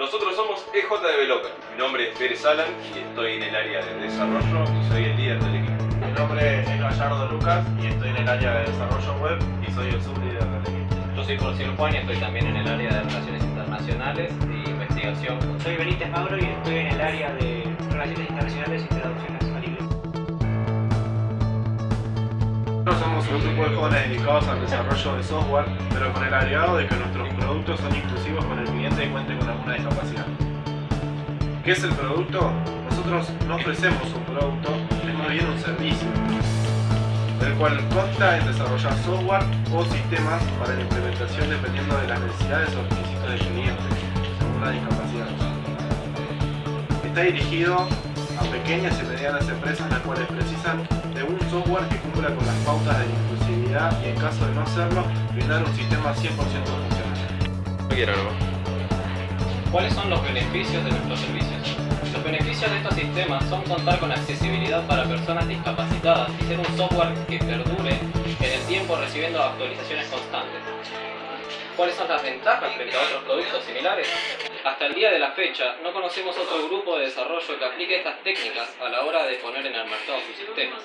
Nosotros somos EJ Developer. Mi nombre es Pérez Alan y estoy en el área de desarrollo y soy el líder del equipo. Mi nombre es Gallardo Lucas y estoy en el área de desarrollo web y soy el sublíder del equipo. Yo soy Porcel Juan y estoy también en el área de Relaciones Internacionales e Investigación. Soy Benítez Mauro y estoy en el área de Relaciones Internacionales y Traducciones al inglés. Nosotros somos un grupo de jóvenes dedicados al desarrollo de software, pero con el agregado de que nuestros productos son inclusivos con el cliente y cuente con alguna discapacidad. ¿Qué es el producto? Nosotros no ofrecemos un producto, es más bien un servicio, el cual consta en desarrollar software o sistemas para la implementación dependiendo de las necesidades o requisitos del cliente, según la discapacidad. Está dirigido a pequeñas y medianas empresas las cuales precisan de un software que cumpla con las pautas de inclusividad y en caso de no hacerlo, brindar un sistema 100% funcional. No quiero, ¿no? ¿Cuáles son los beneficios de nuestros servicios? Los beneficios de estos sistemas son contar con accesibilidad para personas discapacitadas y ser un software que perdure en el tiempo recibiendo actualizaciones constantes. ¿Cuáles son las ventajas frente a otros productos similares? Hasta el día de la fecha, no conocemos otro grupo de desarrollo que aplique estas técnicas a la hora de poner en el mercado sus sistemas.